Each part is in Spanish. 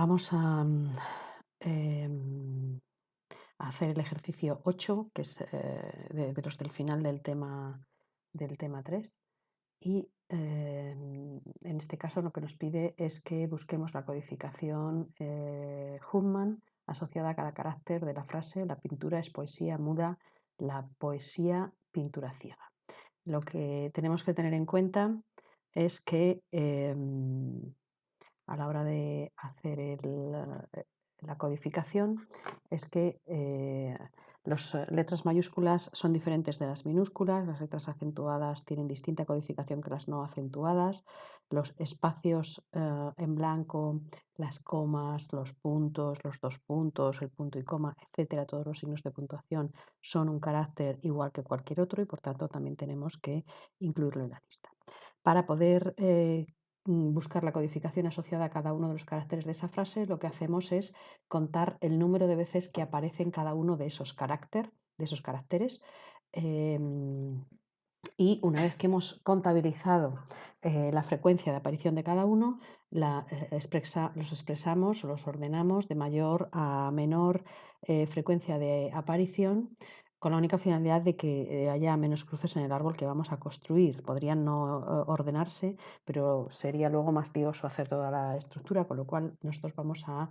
Vamos a, mm, em, hacer el ejercicio 8, que es eh, de, los del final del tema, del tema 3. Y em, en este caso lo que nos pide es que busquemos la codificación eh, Huffman asociada a cada carácter de la frase la pintura es poesía muda, la poesía pintura ciega. Lo que tenemos que tener en cuenta es que em, a la hora de hacer eh, la codificación es que eh, las letras mayúsculas son diferentes de las minúsculas, las letras acentuadas tienen distinta codificación que las no acentuadas, los espacios eh, en blanco, las comas, los puntos, los dos puntos, el punto y coma, etcétera, todos los signos de puntuación son un carácter igual que cualquier otro y por tanto también tenemos que incluirlo en la lista. Para poder eh, buscar la codificación asociada a cada uno de los caracteres de esa frase, lo que hacemos es contar el número de veces que aparece en cada uno de esos, carácter, de esos caracteres. Em, y una vez que hemos contabilizado eh, la frecuencia de aparición de cada uno, eh, los expresamos o los ordenamos de mayor a menor eh, frecuencia de aparición con la única finalidad de que eh, haya menos cruces en el árbol que vamos a construir. Podrían no eh, ordenarse, pero sería luego más tedioso hacer toda la estructura, con lo cual nosotros vamos a,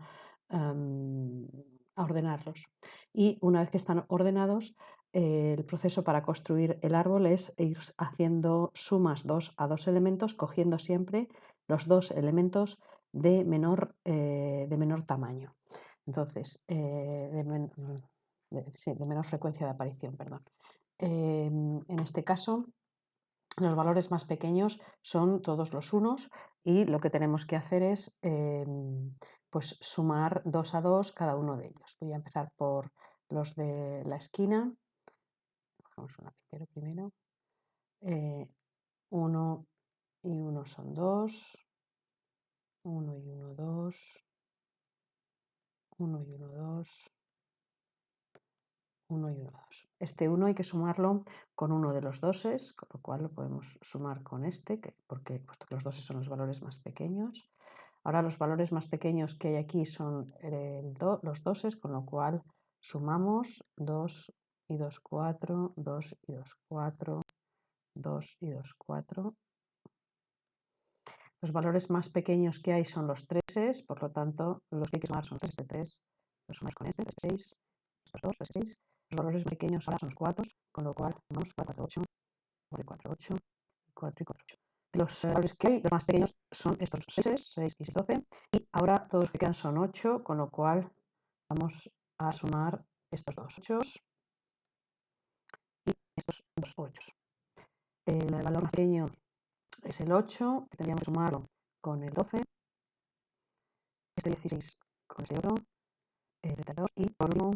em, a ordenarlos. Y una vez que están ordenados, eh, el proceso para construir el árbol es ir haciendo sumas dos a dos elementos, cogiendo siempre los dos elementos de menor, de menor tamaño. Entonces, de de, menor frecuencia de aparición, perdón. Em, en este caso, los valores más pequeños son todos los unos y lo que tenemos que hacer es em, pues sumar dos a dos cada uno de ellos. Voy a empezar por los de la esquina. Cogemos un lapicero primero. Eh, uno y uno son dos. Uno y uno, dos. Uno y uno, dos. 1 y 1, 2. Este 1 hay que sumarlo con uno de los doses, con lo cual lo podemos sumar con este, que, porque puesto que los doses son los valores más pequeños. Ahora los valores más pequeños que hay aquí son el los doses, con lo cual sumamos 2 y 2, 4, 2 y 2, 4, 2 y 2, 4. Los valores más pequeños que hay son los 3, por lo tanto los que hay que sumar son 3 de 3, los sumamos con este, 6, estos 2, 6, los valores pequeños ahora son los 4, con lo cual vamos 4, 8, 4, 8, 4 y 4, 8. Los valores que hay, los más pequeños son estos 6, 6 y 6, 12. Y ahora todos los que quedan son 8, con lo cual vamos a sumar estos dos 8 y estos dos 8. El valor más pequeño es el 8, que tendríamos que sumarlo con el 12. Este 16 con este otro, el 32 y por 1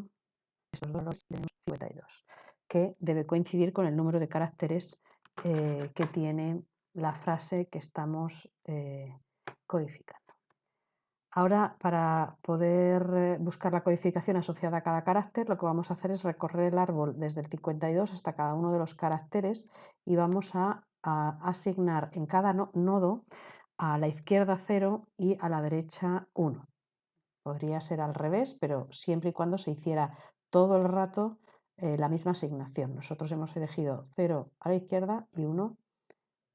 estos tenemos 52, que debe coincidir con el número de caracteres eh, que tiene la frase que estamos eh, codificando. Ahora, para poder eh, buscar la codificación asociada a cada carácter, lo que vamos a hacer es recorrer el árbol desde el 52 hasta cada uno de los caracteres y vamos a, asignar en cada nodo a la izquierda 0 y a la derecha 1. Podría ser al revés, pero siempre y cuando se hiciera todo el rato eh, la misma asignación. Nosotros hemos elegido 0 a la izquierda y 1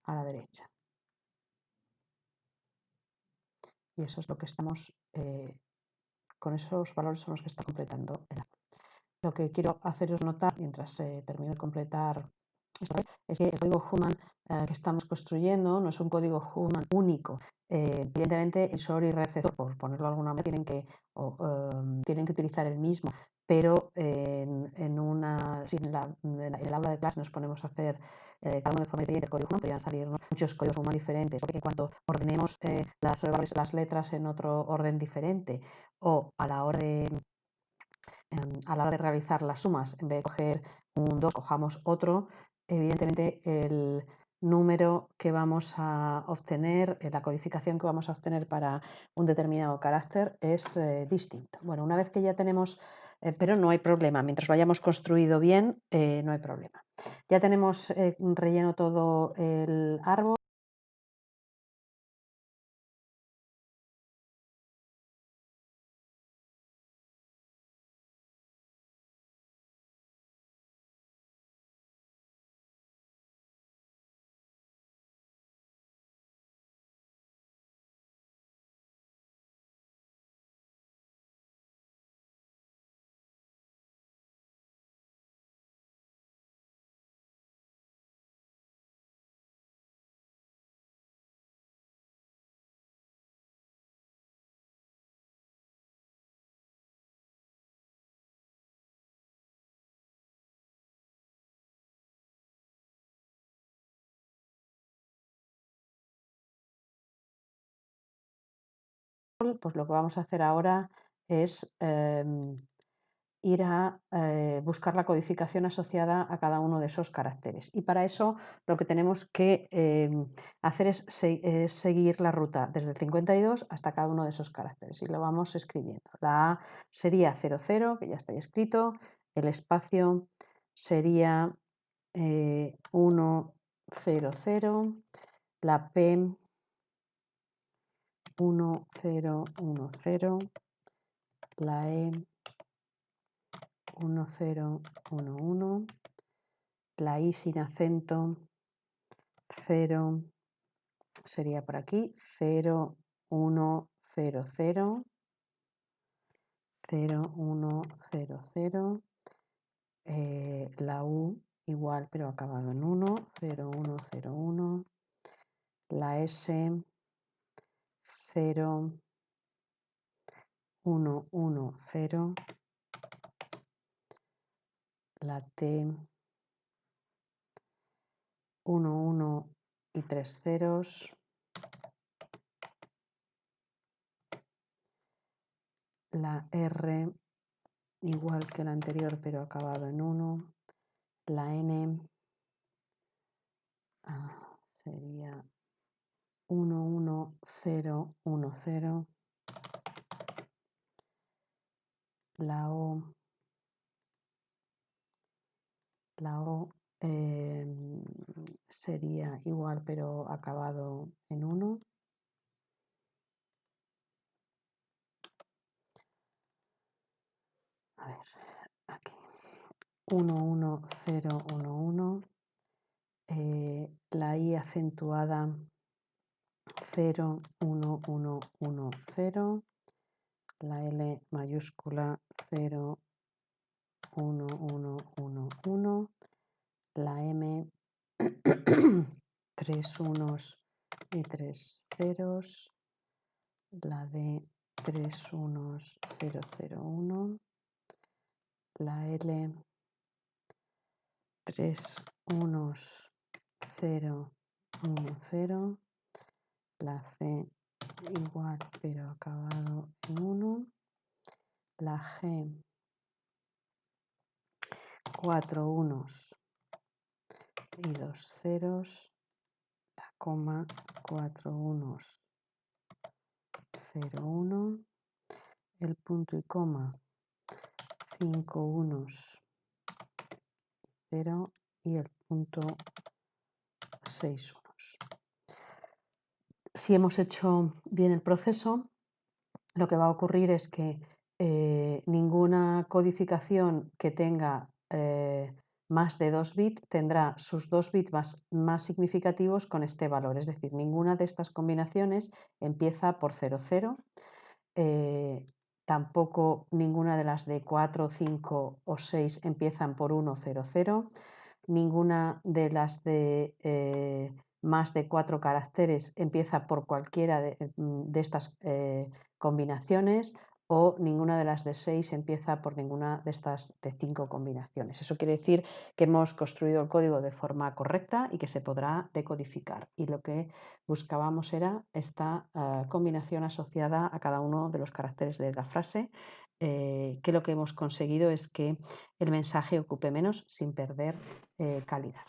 a la derecha. Y eso es lo que estamos, eh, con esos valores son los que está completando el Lo que quiero haceros notar mientras eh, termino de completar es que el código Human que estamos construyendo no es un código Human único. evidentemente, el SOR y receptor, por ponerlo de alguna manera, tienen que, em, tienen que utilizar el mismo, pero en, una, en, el aula de clase nos ponemos a hacer eh, cada uno de forma diferente el código humano, podrían salir muchos códigos humanos diferentes, porque en cuanto ordenemos eh, las, las letras en otro orden diferente o a la hora de em, a la hora de realizar las sumas, en vez de coger un 2, cojamos otro, evidentemente el número que vamos a obtener, eh, la codificación que vamos a obtener para un determinado carácter es distinto. Bueno, una vez que ya tenemos eh, pero no hay problema. Mientras lo hayamos construido bien, eh, no hay problema. Ya tenemos eh, relleno todo el árbol. Pues lo que vamos a hacer ahora es em, ir a eh, buscar la codificación asociada a cada uno de esos caracteres. Y para eso lo que tenemos que em, hacer es, seguir la ruta desde el 52 hasta cada uno de esos caracteres y lo vamos escribiendo. La A sería 00, que ya está escrito, el espacio sería 1, 0, 0, la P 1, 0, 1, 0, la E 1, 0, 1, 1, la I sin acento 0 sería por aquí, 0, 1, 0, 0, 0, 1, 0, 0, eh, la U igual pero acabado en 1, 0, 1, 0, 1, la S 0, 1, 1, 0, la T 1, 1 y 3 ceros, la R igual que la anterior pero acabado en 1, la N ah, sería 1, 1, 0, 1, 0, la O, la O eh, sería igual pero acabado en 1. A ver, aquí. 1, 1, 0, 1, 1. Eh, la I acentuada 0, 1, 1, 1, 0. La L mayúscula 0, 1, 1, 1, 1. La M, 3 unos y 3 ceros. La D, 3 unos, 0, 0, 1. La L, 3 unos, 0, 1, 0 la C igual pero acabado en 1, la G 4 unos y 2 ceros, la coma 4 unos 0 1, el punto y coma 5 unos 0 y el punto 6 unos si hemos hecho bien el proceso, lo que va a ocurrir es que eh, ninguna codificación que tenga eh, más de 2 bits tendrá sus dos bits más, significativos con este valor. Es decir, ninguna de estas combinaciones empieza por 00. Eh, tampoco ninguna de las de 4, 5 o 6 empiezan por 1, 0, 0. Ninguna de las de más de cuatro caracteres empieza por cualquiera de, mm, estas eh, combinaciones o ninguna de las de seis empieza por ninguna de estas de cinco combinaciones. Eso quiere decir que hemos construido el código de forma correcta y que se podrá decodificar. Y lo que buscábamos era esta eh, combinación asociada a cada uno de los caracteres de la frase, eh, que lo que hemos conseguido es que el mensaje ocupe menos sin perder calidad.